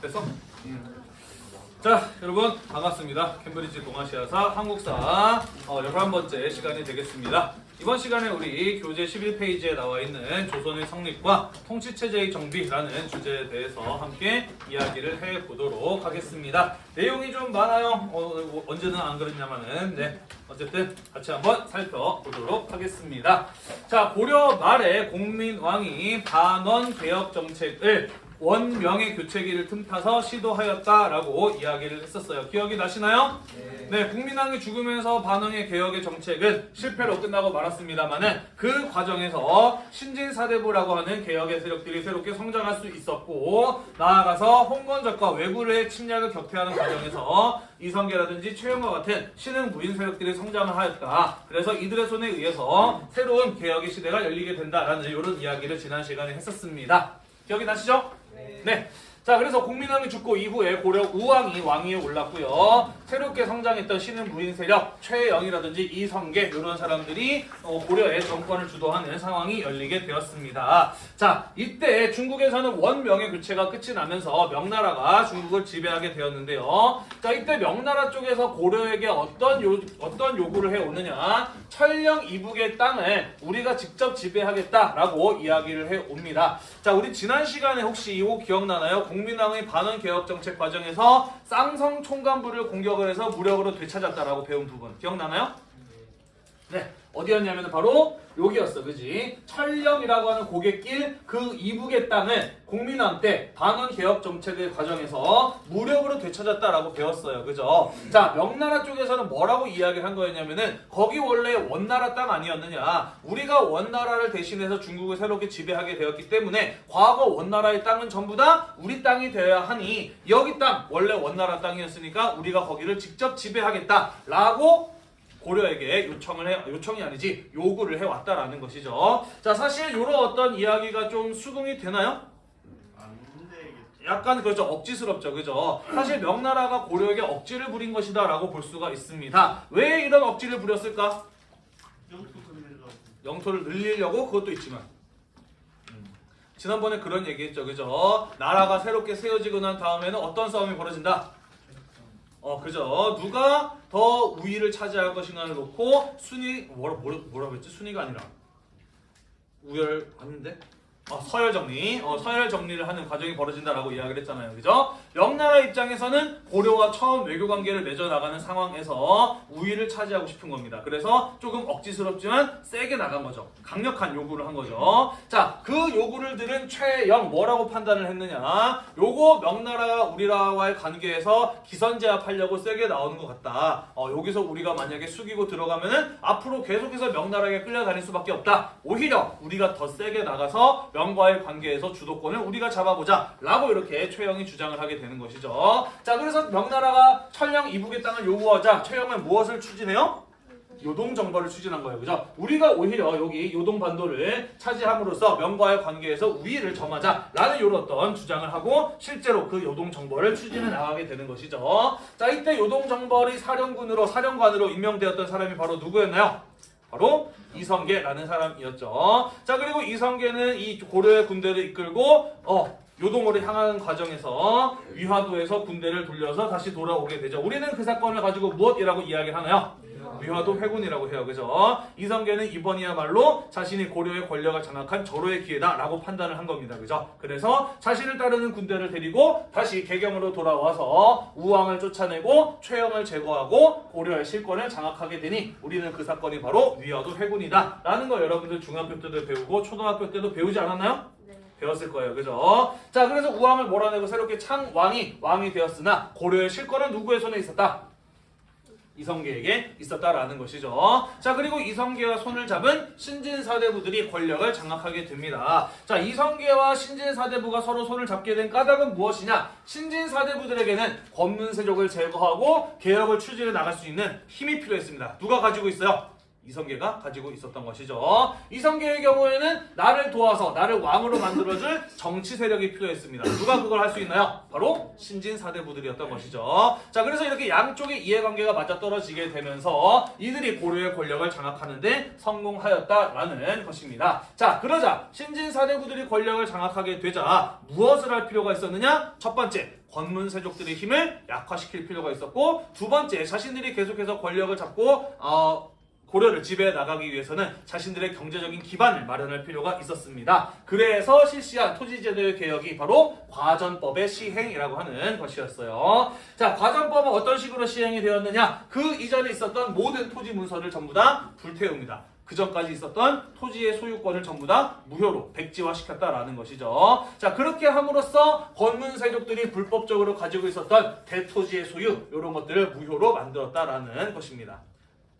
됐어? 음. 자 여러분 반갑습니다. 캠브리지 동아시아사 한국사 어, 11번째 시간이 되겠습니다. 이번 시간에 우리 교재 11페이지에 나와 있는 조선의 성립과 통치체제의 정비라는 주제에 대해서 함께 이야기를 해보도록 하겠습니다. 내용이 좀 많아요. 어, 언제는 안 그랬냐마는 네 어쨌든 같이 한번 살펴보도록 하겠습니다. 자 고려 말에 공민왕이 반원 개혁 정책을 원명의 교체기를 틈타서 시도하였다라고 이야기를 했었어요. 기억이 나시나요? 네. 국민왕이 죽으면서 반응의 개혁의 정책은 실패로 끝나고 말았습니다만은 그 과정에서 신진사대부라고 하는 개혁의 세력들이 새롭게 성장할 수 있었고 나아가서 홍건적과 외구의 침략을 격퇴하는 과정에서 이성계라든지 최영과 같은 신흥 부인 세력들이 성장을 하였다. 그래서 이들의 손에 의해서 새로운 개혁의 시대가 열리게 된다라는 이런 이야기를 지난 시간에 했었습니다. 기억이 나시죠? 네. 자, 그래서 공민왕이 죽고 이후에 고려 우왕이 왕위에 올랐고요. 새롭게 성장했던 신흥 부인 세력 최영이라든지 이성계 이런 사람들이 어, 고려의 정권을 주도하는 상황이 열리게 되었습니다. 자, 이때 중국에서는 원명의 교체가 끝이 나면서 명나라가 중국을 지배하게 되었는데요. 자, 이때 명나라 쪽에서 고려에게 어떤 요, 어떤 요구를 해 오느냐? 철령 이북의 땅을 우리가 직접 지배하겠다라고 이야기를 해 옵니다. 자, 우리 지난 시간에 혹시 이거 기억나나요? 국민왕의 반원 개혁 정책 과정에서 쌍성 총관부를 공격을 해서 무력으로 되찾았다라고 배운 부분 기억나나요? 네. 어디였냐면 바로 여기였어. 그지? 철령이라고 하는 고갯길 그 이북의 땅을 국민왕 때 반원 개혁 정책의 과정에서 무력으로 되찾았다라고 배웠어요. 그죠? 자, 명나라 쪽에서는 뭐라고 이야기를 한 거였냐면은 거기 원래 원나라 땅 아니었느냐. 우리가 원나라를 대신해서 중국을 새롭게 지배하게 되었기 때문에 과거 원나라의 땅은 전부 다 우리 땅이 되어야 하니 여기 땅 원래 원나라 땅이었으니까 우리가 거기를 직접 지배하겠다라고 고려에게 요청을 해 요청이 아니지 요구를 해 왔다라는 것이죠. 자 사실 이런 어떤 이야기가 좀 수긍이 되나요? 약간 그렇죠. 억지스럽죠. 그죠? 사실 명나라가 고려에게 억지를 부린 것이다 라고 볼 수가 있습니다. 왜 이런 억지를 부렸을까? 영토를 늘리려고? 그것도 있지만. 음. 지난번에 그런 얘기했죠. 그죠? 나라가 새롭게 세워지고 난 다음에는 어떤 싸움이 벌어진다 어 그죠. 누가 더 우위를 차지할 것인가를 놓고 순위 뭐라 뭐라 뭐라고 했지? 순위가 아니라. 우열 아닌데 어, 서열 정리, 어, 서열 정리를 하는 과정이 벌어진다라고 이야기를 했잖아요. 그죠? 명나라 입장에서는 고려와 처음 외교 관계를 맺어 나가는 상황에서 우위를 차지하고 싶은 겁니다. 그래서 조금 억지스럽지만 세게 나간 거죠. 강력한 요구를 한 거죠. 자, 그 요구를 들은 최영 뭐라고 판단을 했느냐? 요거 명나라가 우리나라와의 관계에서 기선제압하려고 세게 나오는 것 같다. 어, 여기서 우리가 만약에 숙이고 들어가면은 앞으로 계속해서 명나라에게 끌려다닐 수밖에 없다. 오히려 우리가 더 세게 나가서 명과의 관계에서 주도권을 우리가 잡아보자 라고 이렇게 최영이 주장을 하게 되는 것이죠. 자 그래서 명나라가 천령 이북의 땅을 요구하자 최영은 무엇을 추진해요? 요동 정벌을 추진한 거예요. 그죠? 우리가 오히려 여기 요동 반도를 차지함으로써 명과의 관계에서 우위를 점하자 라는 이런 어떤 주장을 하고 실제로 그 요동 정벌을 추진해 나가게 되는 것이죠. 자 이때 요동 정벌이 사령군으로 사령관으로 임명되었던 사람이 바로 누구였나요? 바로 이성계라는 사람이었죠. 자 그리고 이성계는 이 고려의 군대를 이끌고 어 요동으로 향하는 과정에서 위화도에서 군대를 돌려서 다시 돌아오게 되죠. 우리는 그 사건을 가지고 무엇이라고 이야기를 하나요? 위화도 회군이라고 해요. 그죠? 이성계는 이번이야말로 자신이 고려의 권력을 장악한 절호의 기회다 라고 판단을 한 겁니다. 그죠? 그래서 자신을 따르는 군대를 데리고 다시 개경으로 돌아와서 우왕을 쫓아내고 최영을 제거하고 고려의 실권을 장악하게 되니 우리는 그 사건이 바로 위화도 회군이다. 라는 거 여러분들 중학교 때도 배우고 초등학교 때도 배우지 않았나요? 배웠을 거예요. 그죠? 자, 그래서 우왕을 몰아내고 새롭게 창왕이 왕이 되었으나 고려의 실권은 누구의 손에 있었다? 이성계에게 있었다라는 것이죠. 자 그리고 이성계와 손을 잡은 신진사대부들이 권력을 장악하게 됩니다. 자 이성계와 신진사대부가 서로 손을 잡게 된 까닭은 무엇이냐? 신진사대부들에게는 권문세족을 제거하고 개혁을 추진해 나갈 수 있는 힘이 필요했습니다. 누가 가지고 있어요? 이성계가 가지고 있었던 것이죠. 이성계의 경우에는 나를 도와서 나를 왕으로 만들어줄 정치 세력이 필요했습니다. 누가 그걸 할 수 있나요? 바로 신진 사대부들이었던 것이죠. 자, 그래서 이렇게 양쪽의 이해관계가 맞아떨어지게 되면서 이들이 고려의 권력을 장악하는데 성공하였다라는 것입니다. 자, 그러자 신진 사대부들이 권력을 장악하게 되자 무엇을 할 필요가 있었느냐? 첫 번째, 권문 세족들의 힘을 약화시킬 필요가 있었고 두 번째, 자신들이 계속해서 권력을 잡고 어, 고려를 지배해 나가기 위해서는 자신들의 경제적인 기반을 마련할 필요가 있었습니다. 그래서 실시한 토지제도의 개혁이 바로 과전법의 시행이라고 하는 것이었어요. 자, 과전법은 어떤 식으로 시행이 되었느냐? 그 이전에 있었던 모든 토지 문서를 전부 다 불태웁니다. 그 전까지 있었던 토지의 소유권을 전부 다 무효로 백지화시켰다라는 것이죠. 자, 그렇게 함으로써 권문 세족들이 불법적으로 가지고 있었던 대토지의 소유 이런 것들을 무효로 만들었다라는 것입니다.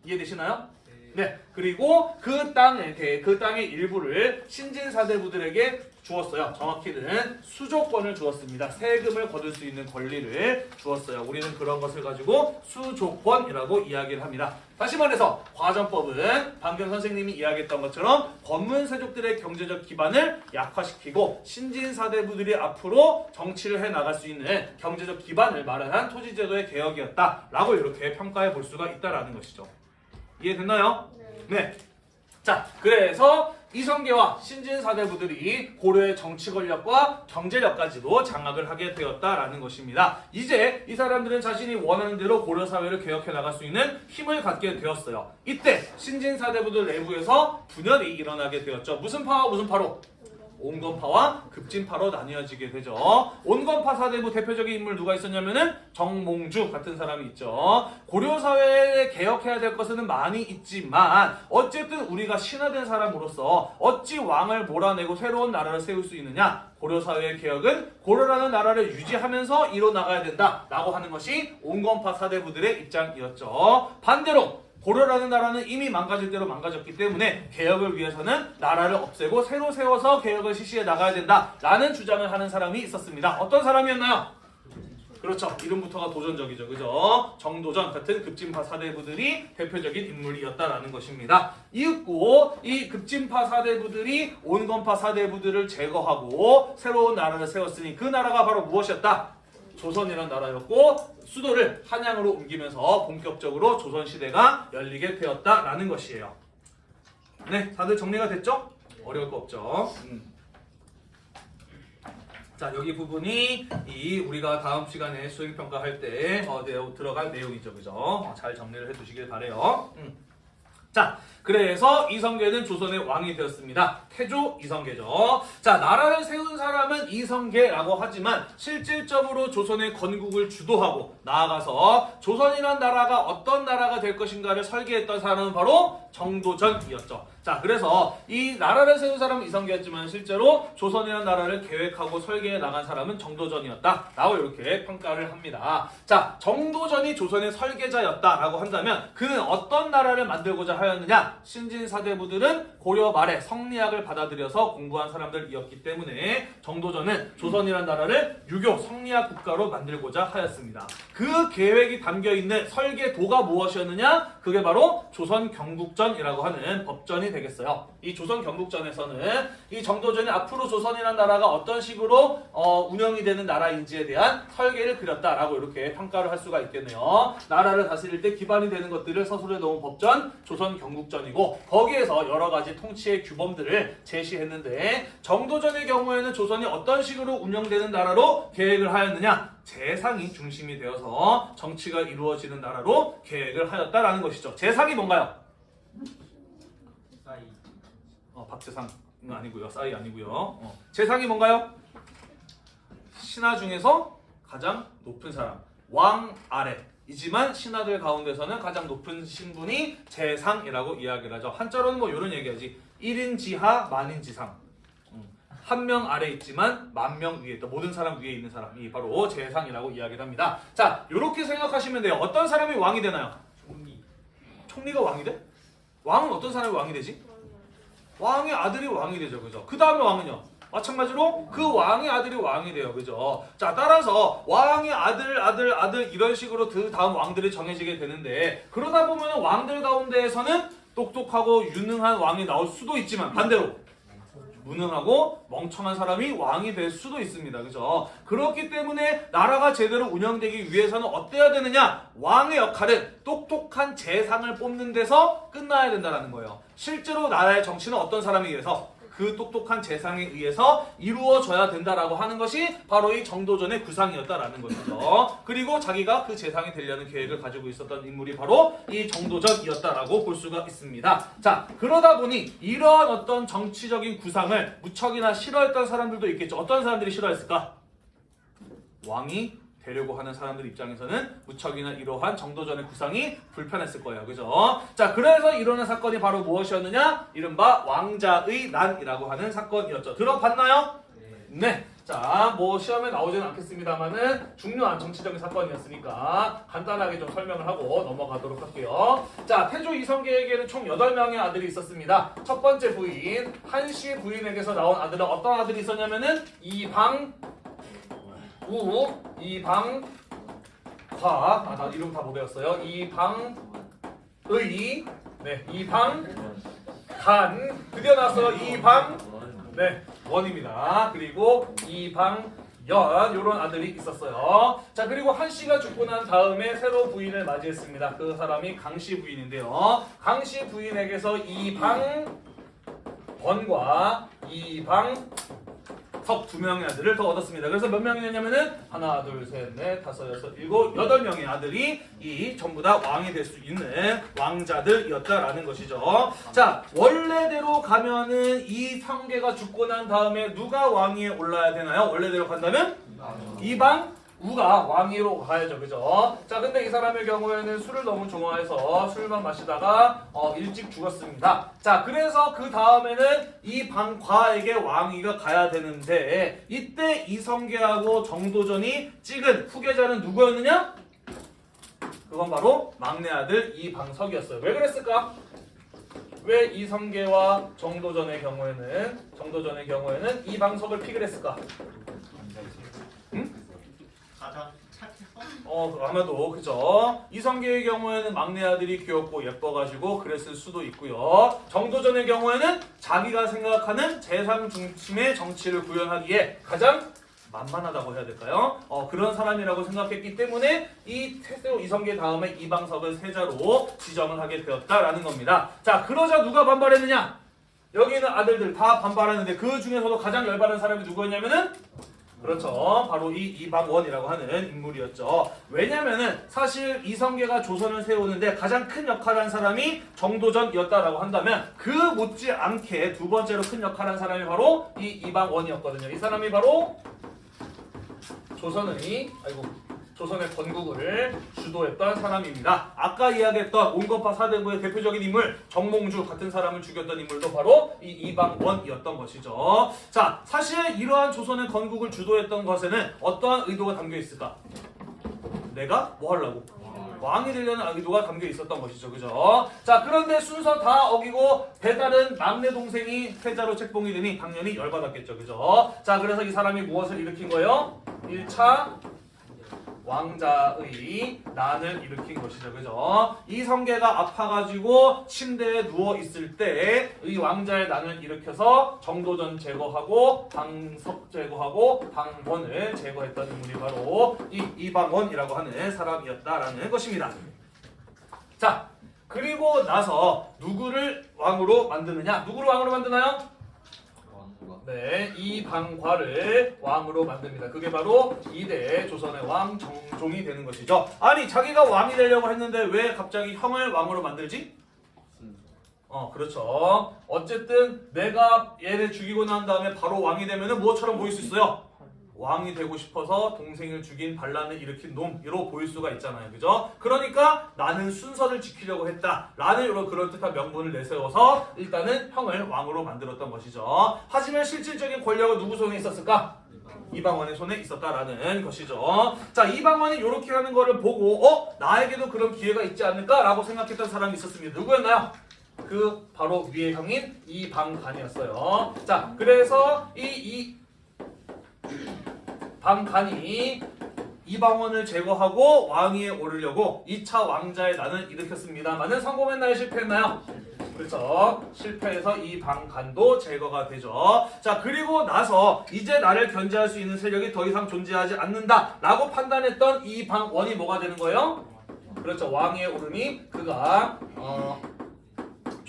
이해되시나요? 네. 그리고 그 땅에 대- 그 땅의 일부를 신진사대부들에게 주었어요. 정확히는 수조권을 주었습니다. 세금을 거둘 수 있는 권리를 주었어요. 우리는 그런 것을 가지고 수조권이라고 이야기를 합니다. 다시 말해서 과전법은 방금 선생님이 이야기했던 것처럼 권문세족들의 경제적 기반을 약화시키고 신진사대부들이 앞으로 정치를 해 나갈 수 있는 경제적 기반을 마련한 토지제도의 개혁이었다라고 이렇게 평가해 볼 수가 있다라는 것이죠. 이해됐나요? 네. 자, 그래서 이성계와 신진사대부들이 고려의 정치 권력과 경제력까지도 장악을 하게 되었다라는 것입니다. 이제 이 사람들은 자신이 원하는 대로 고려 사회를 개혁해 나갈 수 있는 힘을 갖게 되었어요. 이때 신진사대부들 내부에서 분열이 일어나게 되었죠. 무슨 파와 무슨 파로? 온건파와 급진파로 나뉘어지게 되죠. 온건파 사대부 대표적인 인물 누가 있었냐면은 정몽주 같은 사람이 있죠. 고려 사회에 개혁해야 될 것은 많이 있지만 어쨌든 우리가 신화된 사람으로서 어찌 왕을 몰아내고 새로운 나라를 세울 수 있느냐? 고려 사회의 개혁은 고려라는 나라를 유지하면서 이뤄 나가야 된다 라고 하는 것이 온건파 사대부들의 입장이었죠. 반대로 고려라는 나라는 이미 망가질 대로 망가졌기 때문에 개혁을 위해서는 나라를 없애고 새로 세워서 개혁을 실시해 나가야 된다라는 주장을 하는 사람이 있었습니다. 어떤 사람이었나요? 그렇죠. 이름부터가 도전적이죠. 그죠? 정도전 같은 급진파 사대부들이 대표적인 인물이었다라는 것입니다. 이윽고 이 급진파 사대부들이 온건파 사대부들을 제거하고 새로운 나라를 세웠으니 그 나라가 바로 무엇이었다? 조선이라는 나라였고 수도를 한양으로 옮기면서 본격적으로 조선 시대가 열리게 되었다라는 것이에요. 네, 다들 정리가 됐죠? 어려울 거 없죠. 음. 자 여기 부분이 이 우리가 다음 시간에 수행 평가할 때 어, 내용- 들어갈 내용이죠, 그죠? 어, 잘 정리를 해두시길 바래요. 음. 자, 그래서 이성계는 조선의 왕이 되었습니다. 태조 이성계죠. 자, 나라를 세운 사람은 이성계라고 하지만 실질적으로 조선의 건국을 주도하고 나아가서 조선이란 나라가 어떤 나라가 될 것인가를 설계했던 사람은 바로 정도전이었죠. 자, 그래서 이 나라를 세운 사람은 이성계였지만 실제로 조선이라는 나라를 계획하고 설계해 나간 사람은 정도전이었다. 라고 이렇게 평가를 합니다. 자, 정도전이 조선의 설계자였다라고 한다면 그는 어떤 나라를 만들고자 하였느냐? 신진사대부들은 고려 말에 성리학을 받아들여서 공부한 사람들이었기 때문에 정도전은 조선이라는 나라를 유교 성리학 국가로 만들고자 하였습니다. 그 계획이 담겨 있는 설계도가 무엇이었느냐? 그게 바로 조선 경국전 이라고 하는 법전이 되겠어요. 이 조선 경국전에서는 이 정도전이 앞으로 조선이라는 나라가 어떤 식으로 어, 운영이 되는 나라인지에 대한 설계를 그렸다라고 이렇게 평가를 할 수가 있겠네요. 나라를 다스릴 때 기반이 되는 것들을 서술해 놓은 법전 조선 경국전이고 거기에서 여러 가지 통치의 규범들을 제시했는데 정도전의 경우에는 조선이 어떤 식으로 운영되는 나라로 계획을 하였느냐? 재상이 중심이 되어서 정치가 이루어지는 나라로 계획을 하였다라는 것이죠. 재상이 뭔가요? 사이 어, 박재상 은 아니고요. 싸이 아니고요. 어. 재상이 뭔가요? 신하 중에서 가장 높은 사람. 왕 아래. 이지만 신하들 가운데서는 가장 높은 신분이 재상이라고 이야기를 하죠. 한자로는 뭐 이런 얘기하지. 1인 지하, 만인 지상. 한 명 아래 있지만 만 명 위에 있다. 모든 사람 위에 있는 사람이 바로 재상이라고 이야기를 합니다. 자, 이렇게 생각하시면 돼요. 어떤 사람이 왕이 되나요? 총리 총리가 왕이 돼? 왕은 어떤 사람이 왕이 되지? 왕의 아들이 왕이 되죠, 그죠? 그 다음에 왕은요? 마찬가지로 그 왕의 아들이 왕이 돼요, 그죠? 자, 따라서 왕의 아들, 아들, 아들 이런 식으로 그 다음 왕들이 정해지게 되는데 그러다 보면 왕들 가운데에서는 또 똑똑하고 유능한 왕이 나올 수도 있지만 반대로 무능하고 멍청한 사람이 왕이 될 수도 있습니다. 그죠? 그렇기 때문에 나라가 제대로 운영되기 위해서는 어때야 되느냐? 왕의 역할은 똑똑한 재상을 뽑는 데서 끝나야 된다는 거예요. 실제로 나라의 정치는 어떤 사람에 의해서 그 똑똑한 재상에 의해서 이루어져야 된다라고 하는 것이 바로 이 정도전의 구상이었다라는 것이죠. 그리고 자기가 그 재상이 되려는 계획을 가지고 있었던 인물이 바로 이 정도전이었다라고 볼 수가 있습니다. 자, 그러다 보니 이러한 어떤 정치적인 구상을 무척이나 싫어했던 사람들도 있겠죠. 어떤 사람들이 싫어했을까? 왕이 되려고 하는 사람들 입장에서는 무척이나 이러한 정도전의 구상이 불편했을 거예요. 그죠? 자, 그래서 일어난 사건이 바로 무엇이었느냐? 이른바 왕자의 난이라고 하는 사건이었죠. 들어봤나요? 네. 자, 뭐 시험에 나오지는 않겠습니다만은 중요한 정치적인 사건이었으니까 간단하게 좀 설명을 하고 넘어가도록 할게요. 자, 태조 이성계에게는 총 8명의 아들이 있었습니다. 첫 번째 부인, 한씨 부인에게서 나온 아들은 어떤 아들이 있었냐면은 이방 우, 이방 과, 아, 나 이름 다 못 외웠어요. 이방 의, 네, 이방 간, 드디어 나왔어요. 이방 네, 원입니다. 그리고 이방연 요런 아들이 있었어요. 자, 그리고 한 씨가 죽고 난 다음에 새로 부인을 맞이했습니다. 그 사람이 강씨 부인인데요. 강씨 부인에게서 이방번과 이방 석 두 명의 아들을 더 얻었습니다. 그래서 몇 명이었냐면은 하나, 둘, 셋, 넷, 다섯, 여섯, 일곱, 여덟 명의 아들이 이 전부 다 왕이 될 수 있는 왕자들이었다라는 것이죠. 자, 원래대로 가면은 이 성계가 죽고 난 다음에 누가 왕위에 올라야 되나요? 원래대로 간다면 이방 우가 왕위로 가야죠, 그죠? 자, 근데 이 사람의 경우에는 술을 너무 좋아해서 술만 마시다가 어, 일찍 죽었습니다. 자, 그래서 그 다음에는 이 방과에게 왕위가 가야 되는데 이때 이성계하고 정도전이 찍은 후계자는 누구였느냐? 그건 바로 막내 아들 이방석이었어요. 왜 그랬을까? 왜 이성계와 정도전의 경우에는 정도전의 경우에는 이방석을 픽을 했을까? 가장 착해서 어 아마도 그죠? 이성계의 경우에는 막내 아들이 귀엽고 예뻐가지고 그랬을 수도 있고요. 정도전의 경우에는 자기가 생각하는 재상 중심의 정치를 구현하기에 가장 만만하다고 해야 될까요? 어 그런 사람이라고 생각했기 때문에 이 태세오 이성계 다음에 이방석을 세자로 지정을 하게 되었다라는 겁니다. 자 그러자 누가 반발했느냐? 여기 있는 아들들 다 반발하는데 그 중에서도 가장 열받은 사람이 누구였냐면은 그렇죠. 바로 이 이방원이라고 하는 인물이었죠. 왜냐면은 사실 이성계가 조선을 세우는데 가장 큰 역할을 한 사람이 정도전이었다라고 한다면 그 못지않게 두 번째로 큰 역할을 한 사람이 바로 이 이방원이었거든요. 이 사람이 바로 조선의 아이고 조선의 건국을 주도했던 사람입니다. 아까 이야기했던 온건파 사대부의 대표적인 인물 정몽주 같은 사람을 죽였던 인물도 바로 이 이방원이었던 것이죠. 자, 사실 이러한 조선의 건국을 주도했던 것에는 어떠한 의도가 담겨 있을까? 내가 뭐 하려고? 왕이 되려는 의도가 담겨 있었던 것이죠. 그죠? 자, 그런데 순서 다 어기고 배달은 막내 동생이 패자로 책봉이 되니 당연히 열받았겠죠. 그죠? 자, 그래서 이 사람이 무엇을 일으킨 거예요? 1차 왕자의 난을 일으킨 것이죠. 그죠? 이 성계가 아파가지고 침대에 누워 있을 때 이 왕자의 난을 일으켜서 정도전 제거하고 방석 제거하고 방원을 제거했던 인물이 바로 이 이방원이라고 하는 사람이었다라는 것입니다. 자, 그리고 나서 누구를 왕으로 만드느냐? 누구를 왕으로 만드나요? 네, 이방과를 왕으로 만듭니다. 그게 바로 이대 조선의 왕 정종이 되는 것이죠. 아니, 자기가 왕이 되려고 했는데 왜 갑자기 형을 왕으로 만들지? 어, 그렇죠. 어쨌든 내가 얘를 죽이고 난 다음에 바로 왕이 되면은 뭐처럼 보일 수 있어요? 왕이 되고 싶어서 동생을 죽인 반란을 일으킨 놈으로 보일 수가 있잖아요. 그죠? 그러니까 나는 순서를 지키려고 했다. 라는 이런 그럴듯한 명분을 내세워서 일단은 형을 왕으로 만들었던 것이죠. 하지만 실질적인 권력은 누구 손에 있었을까? 이방원의 손에 있었다라는 것이죠. 자, 이방원이 이렇게 하는 거를 보고 어? 나에게도 그런 기회가 있지 않을까라고 생각했던 사람이 있었습니다. 누구였나요? 그 바로 위의 형인 이방간이었어요. 자, 그래서 이, 이 방간이 이방원을 제거하고 왕위에 오르려고 2차 왕자의 난을 일으켰습니다만은 성공했나요? 실패했나요? 그렇죠. 실패해서 이 방간도 제거가 되죠. 자, 그리고 나서 이제 나를 견제할 수 있는 세력이 더 이상 존재하지 않는다 라고 판단했던 이 방원이 뭐가 되는 거예요? 그렇죠. 왕위에 오르니 그가 어,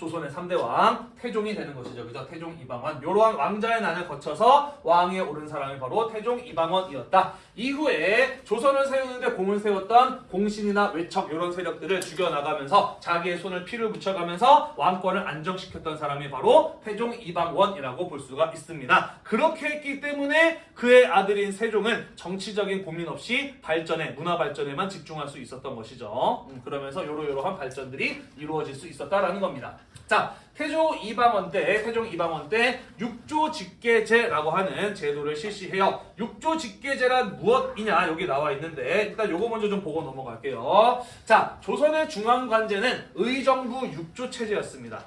조선의 3대 왕 태종이 되는 것이죠. 그죠? 태종 이방원. 이러한 왕자의 난을 거쳐서 왕위에 오른 사람이 바로 태종 이방원이었다. 이후에 조선을 세우는데 공을 세웠던 공신이나 외척 이런 세력들을 죽여나가면서 자기의 손을 피를 붙여가면서 왕권을 안정시켰던 사람이 바로 태종 이방원이라고 볼 수가 있습니다. 그렇게 했기 때문에 그의 아들인 세종은 정치적인 고민 없이 발전에 문화 발전에만 집중할 수 있었던 것이죠. 음, 그러면서 요러요러한 발전들이 이루어질 수 있었다라는 겁니다. 자, 태조 이방원 때, 태종 이방원 때 육조 직계제라고 하는 제도를 실시해요. 육조 직계제란 무엇이냐 여기 나와 있는데 일단 요거 먼저 좀 보고 넘어갈게요. 자, 조선의 중앙관제는 의정부 육조 체제였습니다.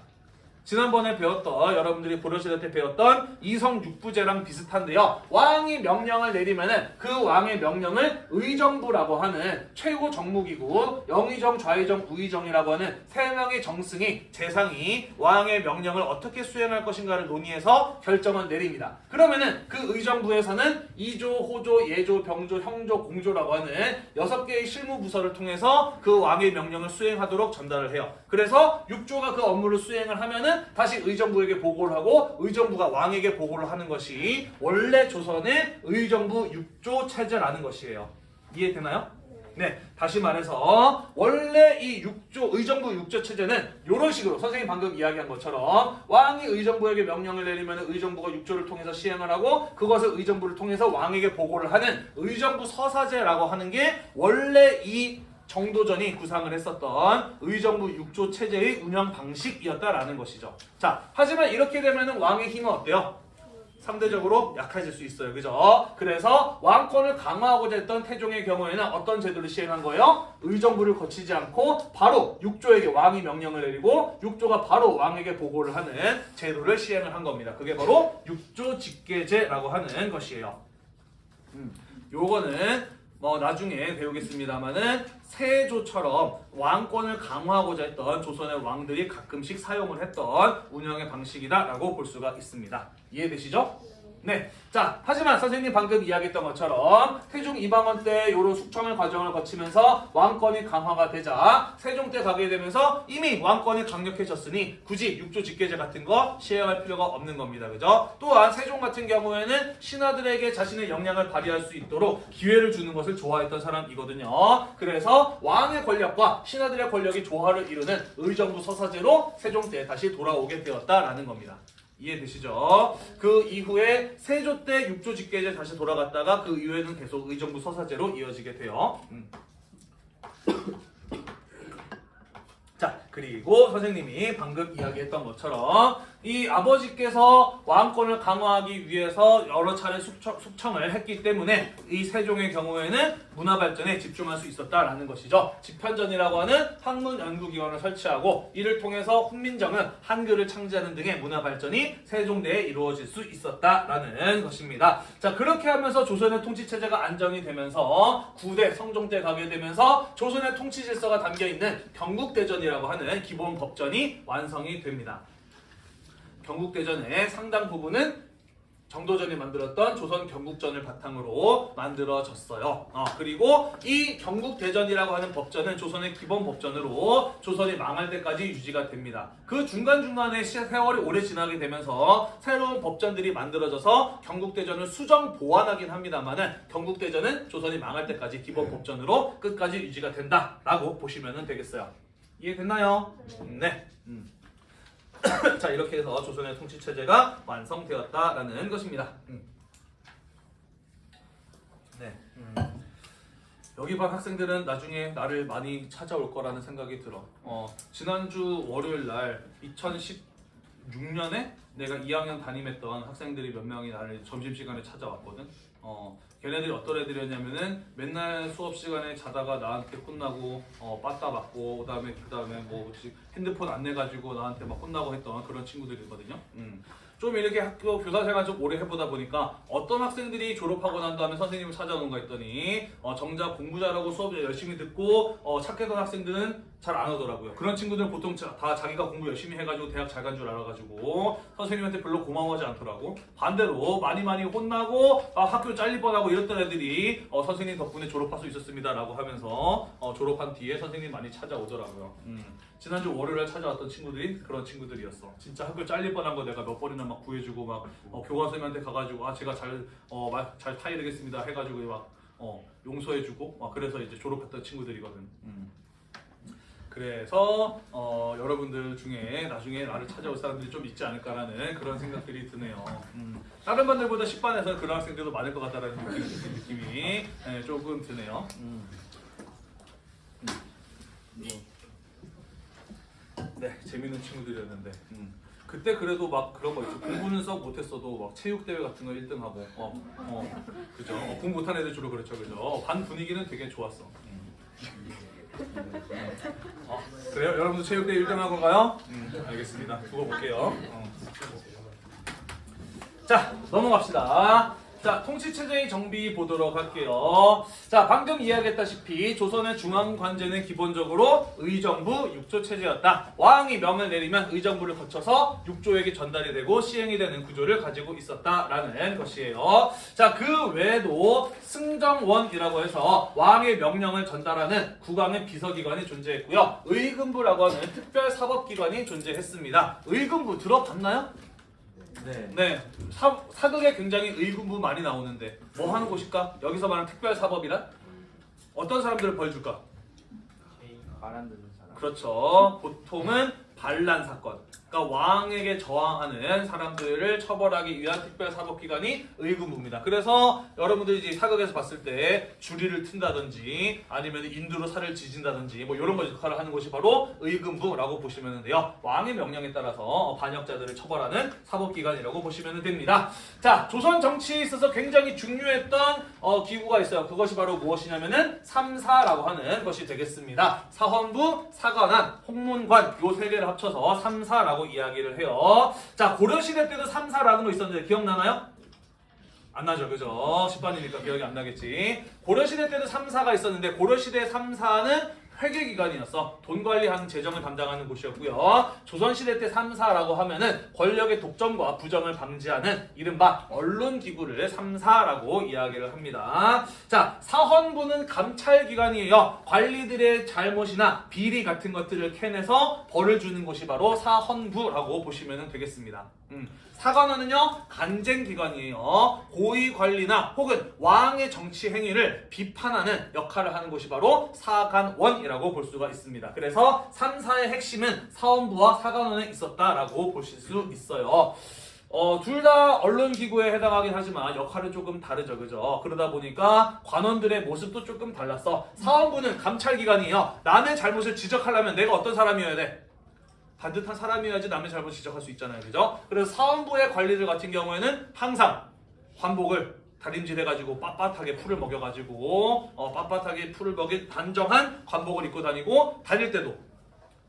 지난번에 배웠던 여러분들이 보려시대 때 배웠던 이성 육부제랑 비슷한데요. 왕이 명령을 내리면은 그 왕의 명령을 의정부라고 하는 최고 정무기구 영의정, 좌의정, 우의정이라고 하는 세 명의 정승이 재상이 왕의 명령을 어떻게 수행할 것인가를 논의해서 결정을 내립니다. 그러면은 그 의정부에서는 이조, 호조, 예조, 병조, 형조, 공조라고 하는 여섯 개의 실무 부서를 통해서 그 왕의 명령을 수행하도록 전달을 해요. 그래서 육조가 그 업무를 수행을 하면은 다시 의정부에게 보고를 하고 의정부가 왕에게 보고를 하는 것이 원래 조선의 의정부 육조 체제라는 것이에요. 이해되나요? 네, 다시 말해서 원래 이 육조 의정부 육조 체제는 이런 식으로 선생님 방금 이야기한 것처럼 왕이 의정부에게 명령을 내리면 의정부가 육조를 통해서 시행을 하고 그것을 의정부를 통해서 왕에게 보고를 하는 의정부 서사제라고 하는 게 원래 이 정도전이 구상을 했었던 의정부 육조 체제의 운영 방식이었다라는 것이죠. 자, 하지만 이렇게 되면 왕의 힘은 어때요? 상대적으로 약해질 수 있어요. 그죠? 그래서 왕권을 강화하고자 했던 태종의 경우에는 어떤 제도를 시행한 거예요? 의정부를 거치지 않고 바로 육조에게 왕이 명령을 내리고 육조가 바로 왕에게 보고를 하는 제도를 시행을 한 겁니다. 그게 바로 육조 직계제라고 하는 것이에요. 음, 요거는 뭐 나중에 배우겠습니다만은 세조처럼 왕권을 강화하고자 했던 조선의 왕들이 가끔씩 사용을 했던 운영의 방식이다라고 볼 수가 있습니다. 이해되시죠? 네. 자, 하지만 선생님 방금 이야기했던 것처럼 태종 이방원 때 이런 숙청의 과정을 거치면서 왕권이 강화가 되자 세종 때 가게 되면서 이미 왕권이 강력해졌으니 굳이 육조 직계제 같은 거 시행할 필요가 없는 겁니다. 그죠? 또한 세종 같은 경우에는 신하들에게 자신의 역량을 발휘할 수 있도록 기회를 주는 것을 좋아했던 사람이거든요. 그래서 왕의 권력과 신하들의 권력이 조화를 이루는 의정부 서사제로 세종 때 다시 돌아오게 되었다라는 겁니다. 이해되시죠? 그 이후에 세조 때 육조 직계제 다시 돌아갔다가 그 이후에는 계속 의정부 서사제로 이어지게 돼요. 음. 자, 그리고 선생님이 방금 이야기했던 것처럼 이 아버지께서 왕권을 강화하기 위해서 여러 차례 숙청, 숙청 을 했기 때문에 이 세종의 경우에는 문화 발전에 집중할 수 있었다라는 것이죠. 집현전이라고 하는 학문 연구기관을 설치하고 이를 통해서 훈민정음 한글을 창제하는 등의 문화 발전이 세종대에 이루어질 수 있었다라는 것입니다. 자, 그렇게 하면서 조선의 통치 체제가 안정이 되면서 구대 성종 때 가게 되면서 조선의 통치 질서가 담겨 있는 경국대전이라고 하는 기본 법전이 완성이 됩니다. 경국대전의 상당 부분은 정도전이 만들었던 조선 경국전을 바탕으로 만들어졌어요. 어, 그리고 이 경국대전이라고 하는 법전은 조선의 기본 법전으로 조선이 망할 때까지 유지가 됩니다. 그 중간중간에 시- 세월이 오래 지나게 되면서 새로운 법전들이 만들어져서 경국대전을 수정 보완하긴 합니다만 은 경국대전은 조선이 망할 때까지 기본 법전으로 끝까지 유지가 된다라고 보시면 되겠어요. 이해됐나요? 네. 음. 자 이렇게 해서 조선의 통치 체제가 완성되었다라는 것입니다. 음. 네. 음. 여기 반 학생들은 나중에 나를 많이 찾아올 거라는 생각이 들어. 어, 지난주 월요일 날 2016년에 내가 2학년 담임했던 학생들이 몇 명이 나를 점심시간에 찾아왔거든. 어, 걔네들이 어떤 애들이었냐면은 맨날 수업 시간에 자다가 나한테 혼나고 어, 빠따 맞고 그다음에 그다음에 뭐 핸드폰 안 내 가지고 나한테 막 혼나고 했던 그런 친구들이거든요. 음. 좀 이렇게 학교 교사 생활 좀 오래 해보다 보니까 어떤 학생들이 졸업하고 난 다음에 선생님을 찾아오는가 했더니 어, 정작 공부 잘하고 수업 열심히 듣고 어, 착했던 학생들은 잘 안 오더라고요. 그런 친구들은 보통 자- 다 자기가 공부 열심히 해가지고 대학 잘 간 줄 알아가지고 선생님한테 별로 고마워하지 않더라고. 반대로 많이 많이 혼나고 아, 학교 잘릴 뻔하고 이랬던 애들이 어, 선생님 덕분에 졸업할 수 있었습니다 라고 하면서 어, 졸업한 뒤에 선생님 많이 찾아오더라고요. 음. 지난주 월요일에 찾아왔던 친구들이 그런 친구들이었어. 진짜 학교 잘릴 뻔한 거 내가 몇 번이나 막 구해주고 막 어, 교감 선생님한테 가가지고 아 제가 잘어 잘 타이르겠습니다 해가지고 막 어, 용서해주고 막 그래서 이제 졸업했던 친구들이거든. 음. 그래서 어, 여러분들 중에 나중에 나를 찾아올 사람들이 좀 있지 않을까라는 그런 생각들이 드네요. 음. 다른 반들보다 10반에서는 그런 학생들도 많을 것 같다라는 느낌이 네, 조금 드네요. 음. 음. 네, 재밌는 친구들이었는데 음. 그때 그래도 막 그런 거 있죠. 공부는 썩 못했어도 막 체육 대회 같은 거 1등 하고 어, 어, 그죠. 어, 공부 못한 애들 주로 그렇죠, 그죠. 어, 반 분위기는 되게 좋았어. 음. 어, 그래요? 여러분도 체육대 1등 한 건가요? 음, 알겠습니다. 두고 볼게요. 어. 자, 넘어갑시다. 자, 통치체제의 정비 보도록 할게요. 자, 방금 이야기했다시피 조선의 중앙관제는 기본적으로 의정부 육조체제였다. 왕이 명을 내리면 의정부를 거쳐서 육조에게 전달이 되고 시행이 되는 구조를 가지고 있었다라는 것이에요. 자, 그 외에도 승정원이라고 해서 왕의 명령을 전달하는 국왕의 비서기관이 존재했고요. 의금부라고 하는 특별사법기관이 존재했습니다. 의금부 들어봤나요? 네. 네, 사, 사극에 굉장히 의군부 많이 나오는데 뭐 하는 곳일까? 여기서 말하는 특별 사법이란 어떤 사람들을 벌 줄까? 말안 듣는 사람. 그렇죠. 보통은 반란 사건. 그러니까 왕에게 저항하는 사람들을 처벌하기 위한 특별사법기관이 의군부입니다. 그래서 여러분들이 이제 사극에서 봤을 때 주리를 튼다든지 아니면 인두로 살을 지진다든지 뭐 이런 거 역할을 하는 곳이 바로 의군부라고 보시면 돼요. 왕의 명령에 따라서 반역자들을 처벌하는 사법기관이라고 보시면 됩니다. 자, 조선 정치에 있어서 굉장히 중요했던 어, 기구가 있어요. 그것이 바로 무엇이냐면은 삼사라고 하는 것이 되겠습니다. 사헌부, 사관원, 홍문관 요 세 개를 합쳐서 삼사라고 이야기를 해요. 자, 고려시대 때도 삼사라는 거 있었는데 기억나나요? 안 나죠, 그죠? 10반이니까 기억이 안 나겠지. 고려시대 때도 3사가 있었는데 고려시대 3사는 회계기관이었어. 돈 관리하는 재정을 담당하는 곳이었고요. 조선시대 때 3사라고 하면은 권력의 독점과 부정을 방지하는 이른바 언론기구를 3사라고 이야기를 합니다. 자, 사헌부는 감찰기관이에요. 관리들의 잘못이나 비리 같은 것들을 캐내서 벌을 주는 곳이 바로 사헌부라고 보시면 되겠습니다. 음. 사관원은요 간쟁기관이에요. 고위 관리나 혹은 왕의 정치 행위를 비판하는 역할을 하는 곳이 바로 사관원이라고 볼 수가 있습니다. 그래서 3사의 핵심은 사원부와 사관원에 있었다라고 보실 수 있어요. 어, 둘 다 언론기구에 해당하긴 하지만 역할은 조금 다르죠, 그죠? 그러다 보니까 관원들의 모습도 조금 달랐어. 사원부는 감찰기관이에요. 남의 잘못을 지적하려면 내가 어떤 사람이어야 돼? 반듯한 사람이어야지 남의 잘못 지적할 수 있잖아요. 그죠? 그래서 사원부의 관리들 같은 경우에는 항상 환복을 다림질해가지고 빳빳하게 풀을 먹여가지고 어, 빳빳하게 풀을 먹인 단정한 관복을 입고 다니고 다닐 때도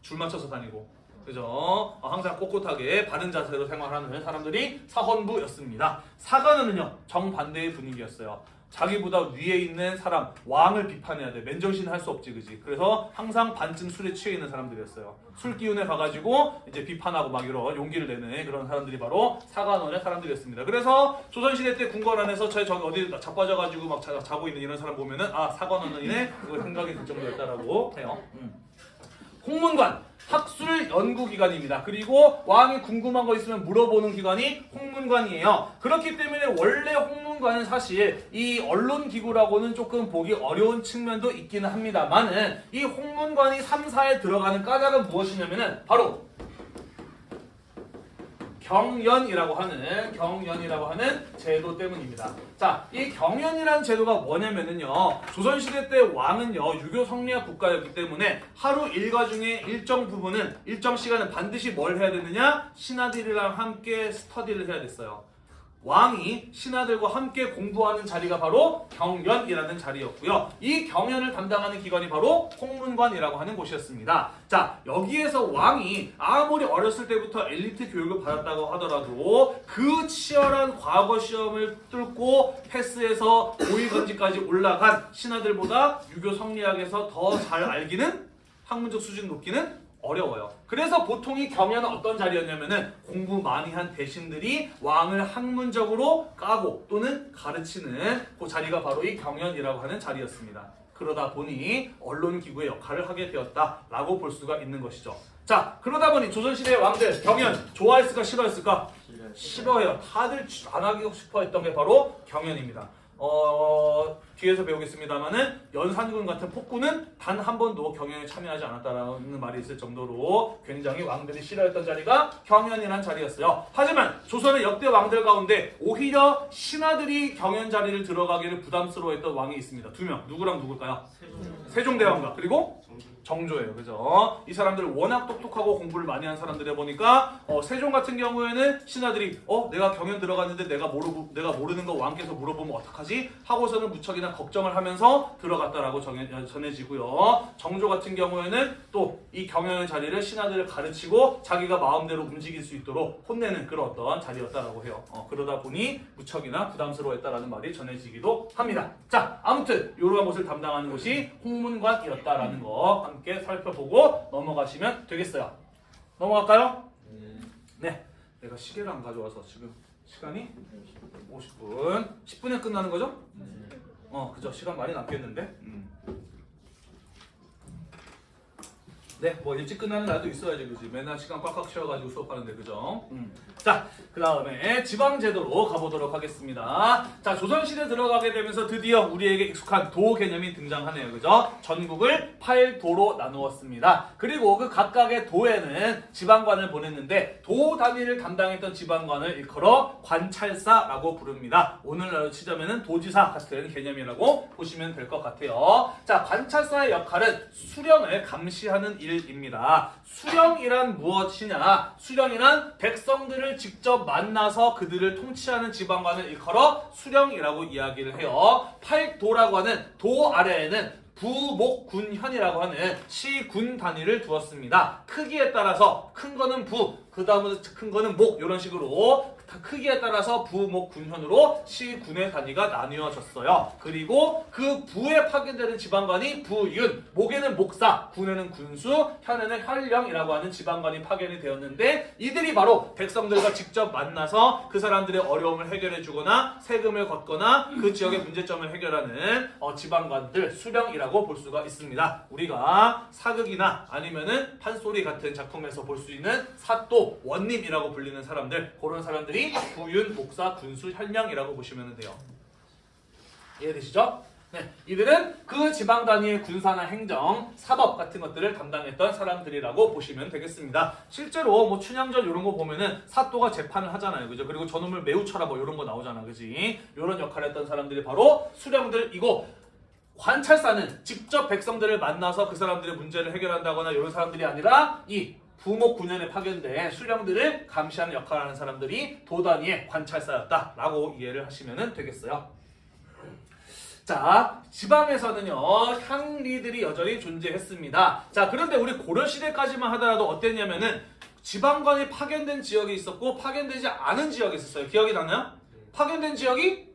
줄 맞춰서 다니고 그죠? 어, 항상 꼿꼿하게 바른 자세로 생활하는 사람들이 사헌부였습니다. 사관은요 정반대의 분위기였어요. 자기보다 위에 있는 사람 왕을 비판해야 돼. 맨정신 할 수 없지 그지? 그래서 항상 반쯤 술에 취해 있는 사람들이었어요. 술 기운에 가가지고 이제 비판하고 막 이런 용기를 내는 그런 사람들이 바로 사관원의 사람들이었습니다. 그래서 조선시대 때 궁궐 안에서 저 저기 어디 자빠져가지고 막 자, 자고 있는 이런 사람 보면은 아 사관원이네? 그걸 생각이 들 정도였다라고 해요. 음. 홍문관 학술 연구 기관입니다. 그리고 왕이 궁금한 거 있으면 물어보는 기관이 홍문관이에요. 그렇기 때문에 원래 홍문관은 사실 이 언론 기구라고는 조금 보기 어려운 측면도 있기는 합니다만은 이 홍문관이 3사에 들어가는 까닭은 무엇이냐면은 바로 경연이라고 하는 경연이라고 하는 제도 때문입니다. 자, 이 경연이라는 제도가 뭐냐면은요. 조선시대 때 왕은요 유교 성리학 국가였기 때문에 하루 일과 중에 일정 부분은 일정 시간은 반드시 뭘 해야 되느냐? 신하들이랑 함께 스터디를 해야 됐어요. 왕이 신하들과 함께 공부하는 자리가 바로 경연이라는 자리였고요. 이 경연을 담당하는 기관이 바로 홍문관이라고 하는 곳이었습니다. 자, 여기에서 왕이 아무리 어렸을 때부터 엘리트 교육을 받았다고 하더라도 그 치열한 과거 시험을 뚫고 패스해서 고위건지까지 올라간 신하들보다 유교 성리학에서 더 잘 알기는 학문적 수준 높기는 어려워요. 그래서 보통 이 경연은 어떤 자리였냐면은 공부 많이 한 대신들이 왕을 학문적으로 까고 또는 가르치는 그 자리가 바로 이 경연이라고 하는 자리였습니다. 그러다 보니 언론기구의 역할을 하게 되었다라고 볼 수가 있는 것이죠. 자, 그러다 보니 조선시대의 왕들 경연 좋아했을까 싫어했을까? 싫어해요. 다들 안 하기 싶어 했던 게 바로 경연입니다. 어, 뒤에서 배우겠습니다만은 연산군 같은 폭군은 단 한 번도 경연에 참여하지 않았다라는 말이 있을 정도로 굉장히 왕들이 싫어했던 자리가 경연이라는 자리였어요. 하지만 조선의 역대 왕들 가운데 오히려 신하들이 경연 자리를 들어가기를 부담스러워했던 왕이 있습니다. 두 명. 누구랑 누굴까요? 세종대왕과 그리고 정조예요. 그죠? 이 사람들 워낙 똑똑하고 공부를 많이 한 사람들이다 보니까 어, 세종 같은 경우에는 신하들이 어 내가 경연 들어갔는데 내가 모르고 내가 모르는 거 왕께서 물어보면 어떡하지? 하고서는 무척이나 걱정을 하면서 들어갔다라고 정해, 전해지고요. 정조 같은 경우에는 또 이 경연의 자리를 신하들을 가르치고 자기가 마음대로 움직일 수 있도록 혼내는 그런 어떤 자리였다라고 해요. 어, 그러다 보니 무척이나 부담스러워했다라는 말이 전해지기도 합니다. 자, 아무튼 이러한 것을 담당하는 곳이 홍문관이었다라는 거 함께 살펴보고 넘어가시면 되겠어요. 넘어갈까요? 네. 내가 시계를 안 가져와서 지금 시간이 50분. 10분에 끝나는 거죠? 어, 그죠. 시간 많이 남겠는데. 음. 네, 뭐 일찍 끝나는 날도 있어야지, 그지? 맨날 시간 꽉꽉 채워가지고 수업하는데, 그죠? 음. 자, 그 다음에 지방제도로 가보도록 하겠습니다. 자, 조선시대 들어가게 되면서 드디어 우리에게 익숙한 도 개념이 등장하네요, 그죠? 전국을 8도로 나누었습니다. 그리고 그 각각의 도에는 지방관을 보냈는데, 도 단위를 담당했던 지방관을 일컬어 관찰사라고 부릅니다. 오늘날로 치자면은 도지사 같은 개념이라고 보시면 될 것 같아요. 자, 관찰사의 역할은 수령을 감시하는 일 입니다. 수령이란 무엇이냐? 수령이란 백성들을 직접 만나서 그들을 통치하는 지방관을 일컬어 수령이라고 이야기를 해요. 팔도라고 하는 도 아래에는 부목군현이라고 하는 시군 단위를 두었습니다. 크기에 따라서 큰 거는 부, 그 다음에 큰 거는 목 이런 식으로 크기에 따라서 부 목 군현으로 시 군의 단위가 나뉘어졌어요. 그리고 그 부에 파견되는 지방관이 부윤, 목에는 목사, 군에는 군수, 현에는 현령이라고 하는 지방관이 파견이 되었는데 이들이 바로 백성들과 직접 만나서 그 사람들의 어려움을 해결해 주거나 세금을 걷거나 그 지역의 문제점을 해결하는 어, 지방관들 수령이라고 볼 수가 있습니다. 우리가 사극이나 아니면은 판소리 같은 작품에서 볼 수 있는 사또, 원님이라고 불리는 사람들 그런 사람들이 부윤, 목사, 군수, 현령이라고 보시면 돼요. 이해되시죠? 네, 이들은 그 지방 단위의 군사나 행정, 사법 같은 것들을 담당했던 사람들이라고 보시면 되겠습니다. 실제로 뭐 춘향전 이런 거 보면은 사또가 재판을 하잖아요, 그죠? 그리고 저놈을 매우 쳐라 뭐 이런 거 나오잖아, 그지? 이런 역할을 했던 사람들이 바로 수령들이고 관찰사는 직접 백성들을 만나서 그 사람들의 문제를 해결한다거나 이런 사람들이 아니라 이 부목 군현에 파견된 수령들을 감시하는 역할을 하는 사람들이 도단위의 관찰사였다라고 이해를 하시면 되겠어요. 자, 지방에서는요, 향리들이 여전히 존재했습니다. 자, 그런데 우리 고려시대까지만 하더라도 어땠냐면은, 지방관이 파견된 지역이 있었고, 파견되지 않은 지역이 있었어요. 기억이 나나요? 파견된 지역이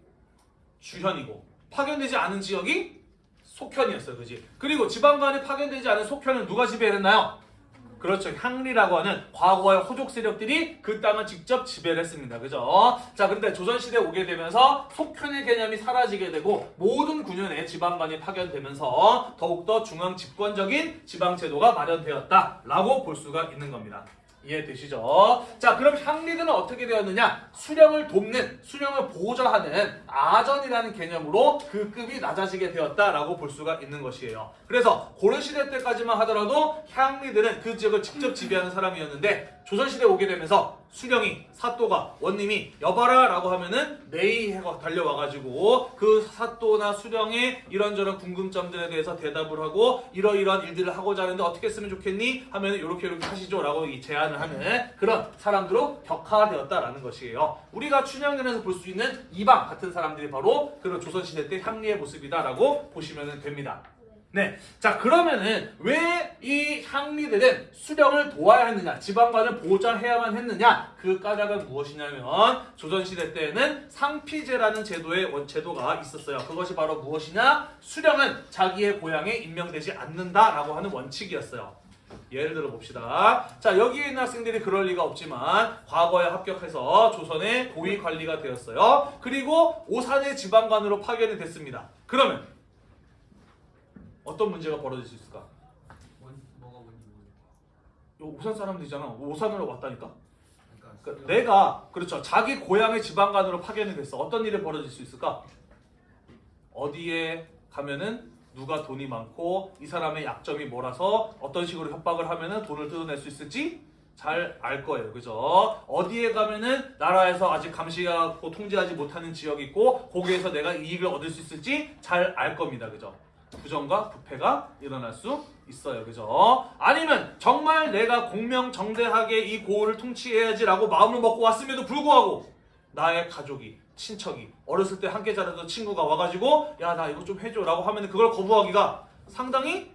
주현이고, 파견되지 않은 지역이 속현이었어요. 그지? 그리고 지방관이 파견되지 않은 속현은 누가 지배했나요? 그렇죠. 향리라고 하는 과거의 호족 세력들이 그 땅을 직접 지배를 했습니다. 그죠? 자, 근데 조선시대에 오게 되면서 속현의 개념이 사라지게 되고 모든 군현에 지방관이 파견되면서 더욱더 중앙 집권적인 지방제도가 마련되었다라고 볼 수가 있는 겁니다. 이해되시죠? 자, 그럼 향리들은 어떻게 되었느냐? 수령을 돕는, 수령을 보좌하는 아전이라는 개념으로 그 급이 낮아지게 되었다라고 볼 수가 있는 것이에요. 그래서 고려시대 때까지만 하더라도 향리들은 그 지역을 직접 지배하는 사람이었는데 조선시대에 오게 되면서 수령이 사또가 원님이 여봐라 라고 하면은 네이 해가 달려와가지고 그 사또나 수령의 이런저런 궁금점들에 대해서 대답을 하고 이러이러한 일들을 하고자 하는데 어떻게 했으면 좋겠니 하면 이렇게 이렇게 하시죠 라고 이 제안을 하는 그런 사람들로 격화되었다라는 것이에요. 우리가 춘향전에서 볼 수 있는 이방 같은 사람들이 바로 그런 조선시대 때 향리의 모습이다라고 보시면 됩니다. 네. 자, 그러면은 왜이 향리들은 수령을 도와야 했느냐, 지방관을 보장해야만 했느냐, 그 까닭은 무엇이냐면, 조선시대 때에는 상피제라는 제도의 원, 제도가 있었어요. 그것이 바로 무엇이냐? 수령은 자기의 고향에 임명되지 않는다라고 하는 원칙이었어요. 예를 들어 봅시다. 자, 여기에 있는 학생들이 그럴 리가 없지만, 과거에 합격해서 조선의 고위 관리가 되었어요. 그리고 오산의 지방관으로 파견이 됐습니다. 그러면, 어떤 문제가 벌어질 수 있을까? 원 뭐가 뭔지 모르겠어. 요 오산 사람들이잖아. 오산으로 왔다니까. 그러니까 그러니까 내가 그렇죠. 자기 고향의 지방관으로 파견이 됐어. 어떤 일이 벌어질 수 있을까? 어디에 가면은 누가 돈이 많고 이 사람의 약점이 뭐라서 어떤 식으로 협박을 하면은 돈을 뜯어낼 수 있을지 잘 알 거예요. 그죠? 어디에 가면은 나라에서 아직 감시하고 통제하지 못하는 지역이 있고 거기에서 내가 이익을 얻을 수 있을지 잘 알 겁니다. 그죠? 부정과 부패가 일어날 수 있어요. 그죠? 아니면 정말 내가 공명정대하게 이 고을을 통치해야지 라고 마음을 먹고 왔음에도 불구하고 나의 가족이 친척이 어렸을 때 함께 자라던 친구가 와가지고 야 나 이거 좀 해줘 라고 하면 그걸 거부하기가 상당히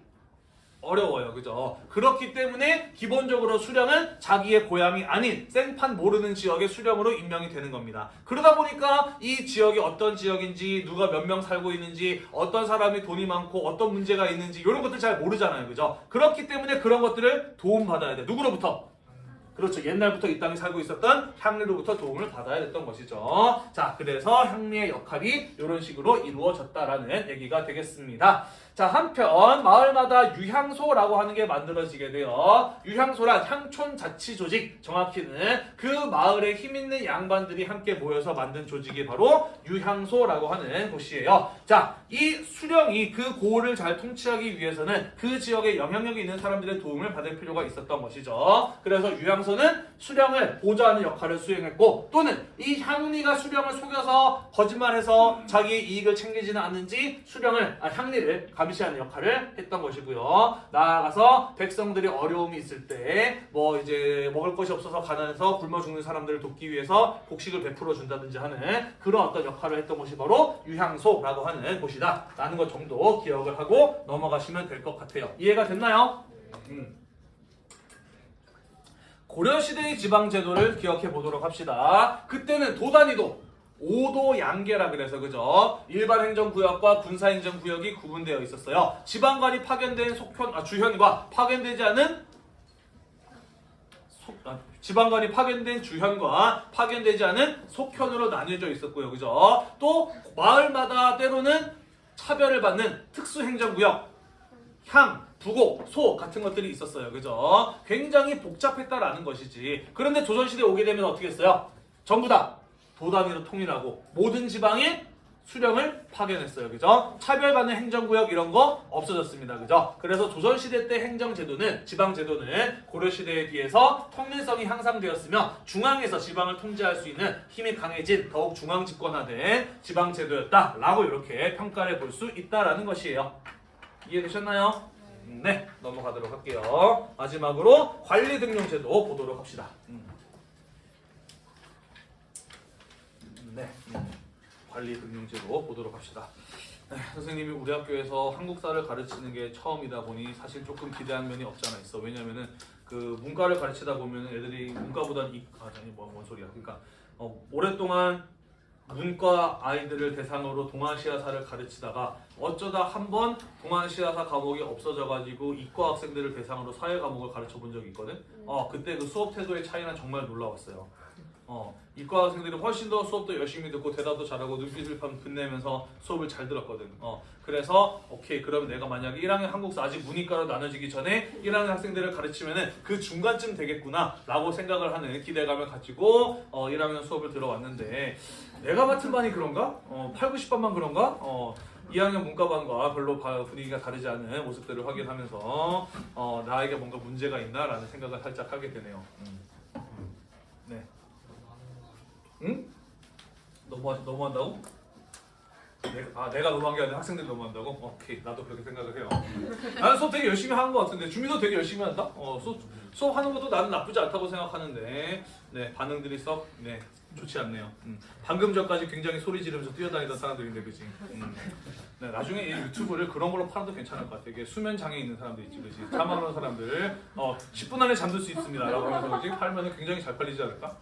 어려워요. 그죠? 그렇기 때문에 기본적으로 수령은 자기의 고향이 아닌 생판 모르는 지역의 수령으로 임명이 되는 겁니다. 그러다 보니까 이 지역이 어떤 지역인지 누가 몇 명 살고 있는지 어떤 사람이 돈이 많고 어떤 문제가 있는지 이런 것들 잘 모르잖아요. 그죠? 그렇기 때문에 그런 것들을 도움받아야 돼. 누구로부터? 그렇죠. 옛날부터 이 땅에 살고 있었던 향리로부터 도움을 받아야 됐던 것이죠. 자, 그래서 향리의 역할이 이런 식으로 이루어졌다라는 얘기가 되겠습니다. 자, 한편 마을마다 유향소라고 하는 게 만들어지게 돼요. 유향소란 향촌 자치 조직, 정확히는 그 마을에 힘 있는 양반들이 함께 모여서 만든 조직이 바로 유향소라고 하는 곳이에요. 자, 이 수령이 그 고을을 잘 통치하기 위해서는 그 지역에 영향력이 있는 사람들의 도움을 받을 필요가 있었던 것이죠. 그래서 유향소 는 수령을 보좌하는 역할을 수행했고 또는 이 향리가 수령을 속여서 거짓말해서 자기의 이익을 챙기지는 않는지 수령을 아, 향리를 감시하는 역할을 했던 것이고요. 나아가서 백성들이 어려움이 있을 때 뭐 이제 먹을 것이 없어서 가난해서 굶어 죽는 사람들을 돕기 위해서 곡식을 베풀어 준다든지 하는 그런 어떤 역할을 했던 곳이 바로 유향소라고 하는 곳이다. 라는 것 정도 기억을 하고 넘어가시면 될 것 같아요. 이해가 됐나요? 음. 고려시대의 지방제도를 기억해 보도록 합시다. 그때는 도단위도 5도 양계라 그래서 그죠? 일반 행정구역과 군사행정구역이 구분되어 있었어요. 지방관이 파견된 속현, 아, 주현과 파견되지 않은 속, 아, 지방관이 파견된 주현과 파견되지 않은 속현으로 나뉘어져 있었고요. 그죠? 또 마을마다 때로는 차별을 받는 특수행정구역, 향, 부곡, 소 같은 것들이 있었어요. 그죠? 굉장히 복잡했다라는 것이지. 그런데 조선시대에 오게 되면 어떻게 했어요? 전부 다 도단위로 통일하고 모든 지방에 수령을 파견했어요. 그죠? 차별받는 행정구역 이런 거 없어졌습니다. 그죠? 그래서 조선시대 때 행정제도는, 지방제도는 고려시대에 비해서 통일성이 향상되었으며 중앙에서 지방을 통제할 수 있는 힘이 강해진 더욱 중앙집권화된 지방제도였다라고 이렇게 평가를 볼 수 있다라는 것이에요. 이해되셨나요? 음, 네, 넘어가도록 할게요. 마지막으로 관리 등용 제도 보도록 합시다. 음. 네, 음. 관리 등용 제도 보도록 합시다. 네, 선생님이 우리 학교에서 한국사를 가르치는 게 처음이다 보니 사실 조금 기대한 면이 없지 않아 있어. 왜냐면은 그 문과를 가르치다 보면 애들이 문과보단 이 아, 아니 뭐 뭔 소리야. 그러니까 어, 오랫동안 문과 아이들을 대상으로 동아시아사를 가르치다가 어쩌다 한 번 동아시아사 과목이 없어져가지고 이과 학생들을 대상으로 사회 과목을 가르쳐 본 적이 있거든. 어 그때 그 수업 태도의 차이는 정말 놀라웠어요. 어 이과 학생들이 훨씬 더 수업도 열심히 듣고 대답도 잘하고 눈빛을 반 빛내면서 수업을 잘 들었거든. 어 그래서 오케이 그러면 내가 만약에 1학년 한국사 아직 문이과로 나눠지기 전에 1학년 학생들을 가르치면은 그 중간쯤 되겠구나 라고 생각을 하는 기대감을 가지고 어 1학년 수업을 들어왔는데 내가 맡은 반이 그런가? 어 8, 90반만 그런가? 어 2학년 문과반과 별로 바- 분위기가 다르지 않은 모습들을 확인하면서 어 나에게 뭔가 문제가 있나 라는 생각을 살짝 하게 되네요. 음. 네. 응? 너무 너무 한다고? 내가, 아 내가 너무한 게 아니라 학생들이 너무한다고? 오케이 나도 그렇게 생각을 해요. 나는 수업 되게 열심히 하는 것 같은데 주민도 되게 열심히 한다. 어 수업 수업 하는 것도 나는 나쁘지 않다고 생각하는데 네 반응들이 썩네 좋지 않네요. 음. 방금 전까지 굉장히 소리 지르면서 뛰어다니던 사람들인데 그지? 음. 네, 나중에 이 유튜브를 그런 걸로 팔아도 괜찮을 것 같아. 이게 수면 장애 있는 사람들 있지, 그지? 잠하는 사람들 어 10분 안에 잠들 수 있습니다 라고 하면서 그지? 팔면은 굉장히 잘 팔리지 않을까?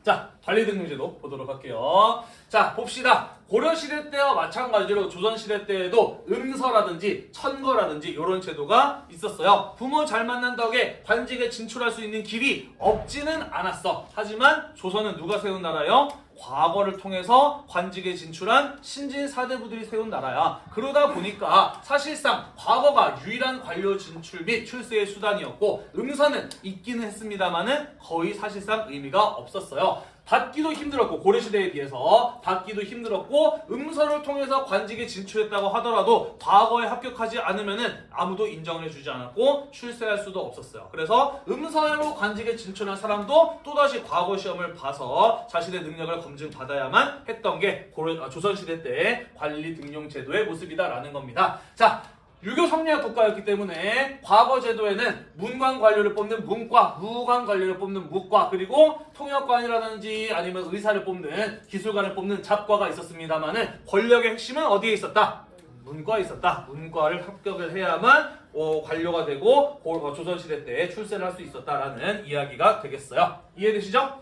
음. 자, 관리등록제도 보도록 할게요. 자, 봅시다. 고려시대 때와 마찬가지로 조선시대 때에도 음서라든지 천거라든지 이런 제도가 있었어요. 부모 잘 만난 덕에 관직에 진출할 수 있는 길이 없지는 않았어. 하지만 조선은 누가 세운 나라요? 과거를 통해서 관직에 진출한 신진 사대부들이 세운 나라야. 그러다 보니까 사실상 과거가 유일한 관료 진출 및 출세의 수단이었고 음서는 있기는 했습니다만은 거의 사실상 의미가 없었어요. 받기도 힘들었고 고려시대에 비해서 받기도 힘들었고 음서를 통해서 관직에 진출했다고 하더라도 과거에 합격하지 않으면은 아무도 인정을 해주지 않았고 출세할 수도 없었어요. 그래서 음서로 관직에 진출한 사람도 또다시 과거 시험을 봐서 자신의 능력을 검증받아야만 했던 게 고려, 아, 조선시대 때 관리 등용 제도의 모습이다라는 겁니다. 자. 유교 성리학 국가였기 때문에 과거 제도에는 문관 관료를 뽑는 문과, 무관 관료를 뽑는 무과, 그리고 통역관이라든지 아니면 의사를 뽑는 기술관을 뽑는 잡과가 있었습니다만은 권력의 핵심은 어디에 있었다? 문과에 있었다. 문과를 합격을 해야만 어, 관료가 되고 고- 어, 조선시대 때 출세를 할 수 있었다라는 이야기가 되겠어요. 이해되시죠?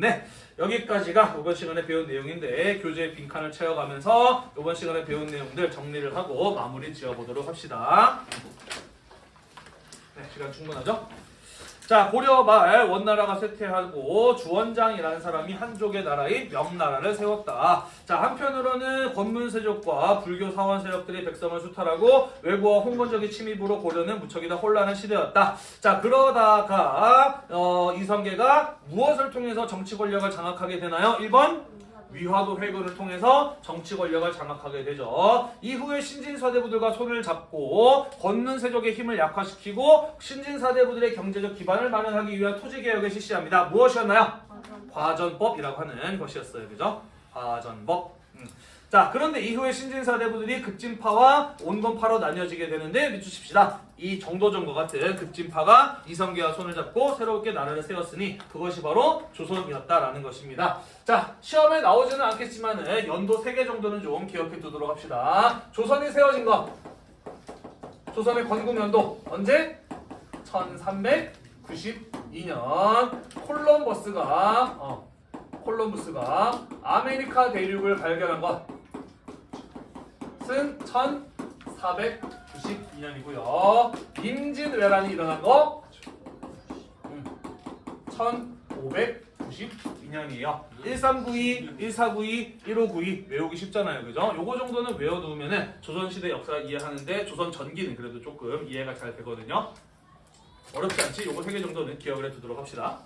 네. 여기까지가 이번 시간에 배운 내용인데 교재 빈칸을 채워가면서 이번 시간에 배운 내용들 정리를 하고 마무리 지어보도록 합시다. 네, 시간 충분하죠? 자, 고려 말 원나라가 쇠퇴하고 주원장이라는 사람이 한족의 나라인 명나라를 세웠다. 자, 한편으로는 권문세족과 불교 사원 세력들이 백성을 수탈하고 외부와 홍건적인 침입으로 고려는 무척이나 혼란한 시대였다. 자, 그러다가 어, 이성계가 무엇을 통해서 정치 권력을 장악하게 되나요? 1번 위화도 회고를 통해서 정치 권력을 장악하게 되죠. 이후에 신진사대부들과 손을 잡고 권는 세족의 힘을 약화시키고 신진사대부들의 경제적 기반을 마련하기 위한 토지개혁을 실시합니다. 무엇이었나요? 과전법이라고 하는 것이었어요. 그죠? 과전법. 음. 자, 그런데 이후에 신진사 대부들이 급진파와 온건파로 나뉘어지게 되는데 밑주십시다. 이 정도전과 같은 급진파가 이성계와 손을 잡고 새롭게 나라를 세웠으니 그것이 바로 조선이었다라는 것입니다. 자, 시험에 나오지는 않겠지만 연도 3개 정도는 좀 기억해 두도록 합시다. 조선이 세워진 것. 조선의 건국연도 언제? 1392년 콜럼버스가 어, 콜럼버스가 아메리카 대륙을 발견한 것 은 1492년이고요. 임진왜란이 일어난 거 1592년이에요. 1392, 1492, 1592 외우기 쉽잖아요. 그죠? 요거 정도는 외워두면은 조선시대 역사 이해하는데 조선 전기는 그래도 조금 이해가 잘 되거든요. 어렵지 않지? 요거 세개 정도는 기억을 해두도록 합시다.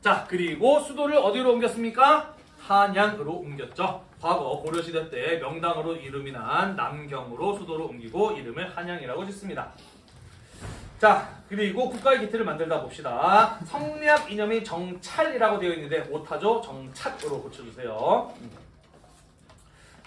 자, 그리고 수도를 어디로 옮겼습니까? 한양으로 옮겼죠. 과거 고려시대 때 명당으로 이름이 난 남경으로 수도를 옮기고 이름을 한양이라고 짓습니다. 자, 그리고 국가의 기틀을 만들다 봅시다. 성리학 이념이 정찰이라고 되어 있는데 오타죠? 정착으로 고쳐주세요.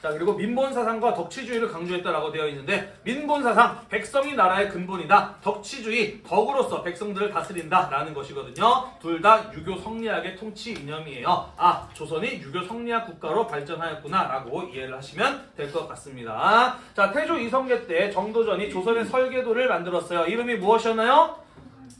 자 그리고 민본사상과 덕치주의를 강조했다라고 되어 있는데 민본사상 백성이 나라의 근본이다. 덕치주의 덕으로서 백성들을 다스린다라는 것이거든요. 둘 다 유교 성리학의 통치 이념이에요. 아 조선이 유교 성리학 국가로 발전하였구나라고 이해를 하시면 될 것 같습니다. 자 태조 이성계 때 정도전이 조선의 설계도를 만들었어요. 이름이 무엇이었나요?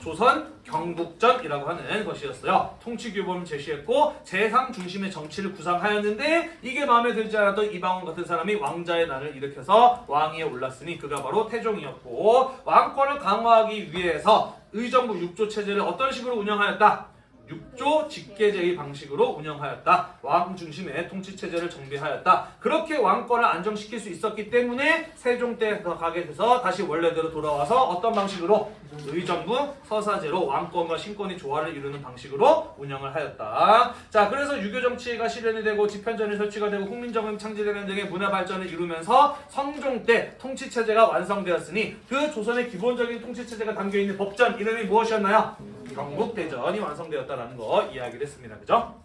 조선 경북전이라고 하는 것이었어요. 통치 규범을 제시했고 재상 중심의 정치를 구상하였는데 이게 마음에 들지 않았던 이방원 같은 사람이 왕자의 난을 일으켜서 왕위에 올랐으니 그가 바로 태종이었고 왕권을 강화하기 위해서 의정부 육조 체제를 어떤 식으로 운영하였다? 육조 직계제의 방식으로 운영하였다. 왕 중심의 통치 체제를 정비하였다. 그렇게 왕권을 안정시킬 수 있었기 때문에 세종 때 가게 돼서 다시 원래대로 돌아와서 어떤 방식으로 의정부 서사제로 왕권과 신권이 조화를 이루는 방식으로 운영을 하였다. 자, 그래서 유교 정치가 실현이 되고 집현전이 설치가 되고 국민정음 창제되는 등의 문화 발전을 이루면서 성종 때 통치 체제가 완성되었으니 그 조선의 기본적인 통치 체제가 담겨 있는 법전 이름이 무엇이었나요? 경국대전이 완성되었다라는 거 이야기를 했습니다. 그죠?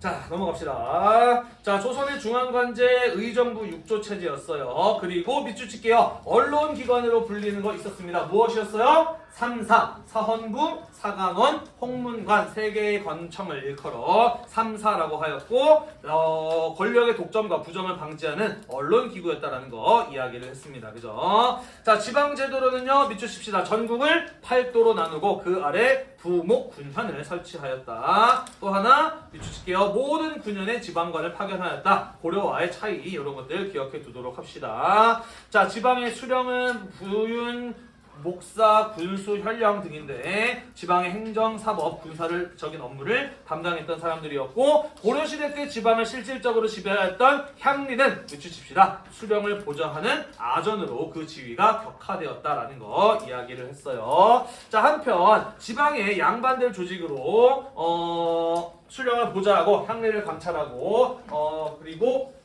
자 넘어갑시다. 자 조선의 중앙관제 의정부 육조 체제였어요. 그리고 밑줄 칠게요. 언론기관으로 불리는 거 있었습니다. 무엇이었어요? 3사, 사헌부, 사강원, 홍문관 세 개의 관청을 일컬어 3사라고 하였고 어, 권력의 독점과 부정을 방지하는 언론기구였다라는 거 이야기를 했습니다. 그죠? 자 지방제도로는요 칩시다. 전국을 8도로 나누고 그 아래 부목 군현을 설치하였다. 또 하나 칠게요. 모든 군현의 지방관을 파견하였다. 고려와의 차이 이런 것들 기억해 두도록 합시다. 자 지방의 수령은 부윤 목사, 군수, 현령 등인데 지방의 행정, 사법, 군사를 적인 업무를 담당했던 사람들이었고 고려시대 때 지방을 실질적으로 지배하였던 향리는 밑줄칩시다. 수령을 보좌하는 아전으로 그 지위가 격화되었다라는 거 이야기를 했어요. 자 한편 지방의 양반들 조직으로 어, 수령을 보좌하고 향리를 감찰하고 어, 그리고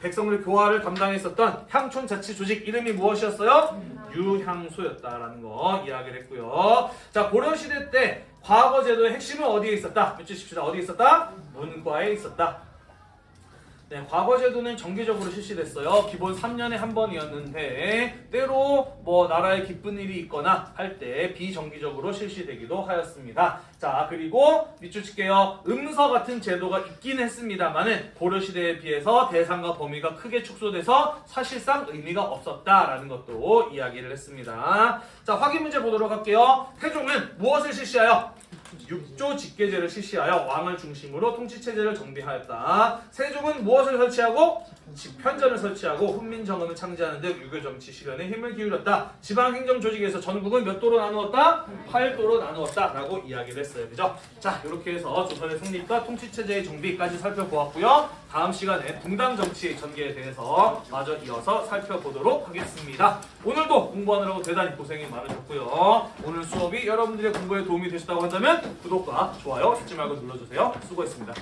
백성들 교화를 담당했었던 향촌 자치 조직 이름이 무엇이었어요? 유향소였다라는 거 이야기를 했고요. 자 고려 시대 때 과거 제도의 핵심은 어디에 있었다? 밑주십시다. 어디에 있었다? 문과에 있었다. 네, 과거 제도는 정기적으로 실시됐어요. 기본 3년에 한 번이었는데 때로 뭐 나라에 기쁜 일이 있거나 할 때 비정기적으로 실시되기도 하였습니다. 자 그리고 밑줄 칠게요. 음서 같은 제도가 있긴 했습니다만은 고려 시대에 비해서 대상과 범위가 크게 축소돼서 사실상 의미가 없었다라는 것도 이야기를 했습니다. 자 확인 문제 보도록 할게요. 태종은 무엇을 실시하여? 육조 직계제를 실시하여 왕을 중심으로 통치 체제를 정비하였다. 세종은 무엇을 설치하고 집현전을 설치하고 훈민정음을 창제하는 등 유교 정치 실현에 힘을 기울였다. 지방 행정 조직에서 전국은 몇 도로 나누었다? 8도로 나누었다 라고 이야기를 했어요. 그죠? 자, 이렇게 해서 조선의 성립과 통치 체제의 정비까지 살펴보았고요. 다음 시간에 붕당 정치 전개에 대해서 마저 이어서 살펴보도록 하겠습니다. 오늘도 공부하느라고 대단히 고생이 많으셨고요. 오늘 수업이 여러분들의 공부에 도움이 되셨다고 한다면 구독과 좋아요 잊지 말고 눌러주세요. 수고했습니다.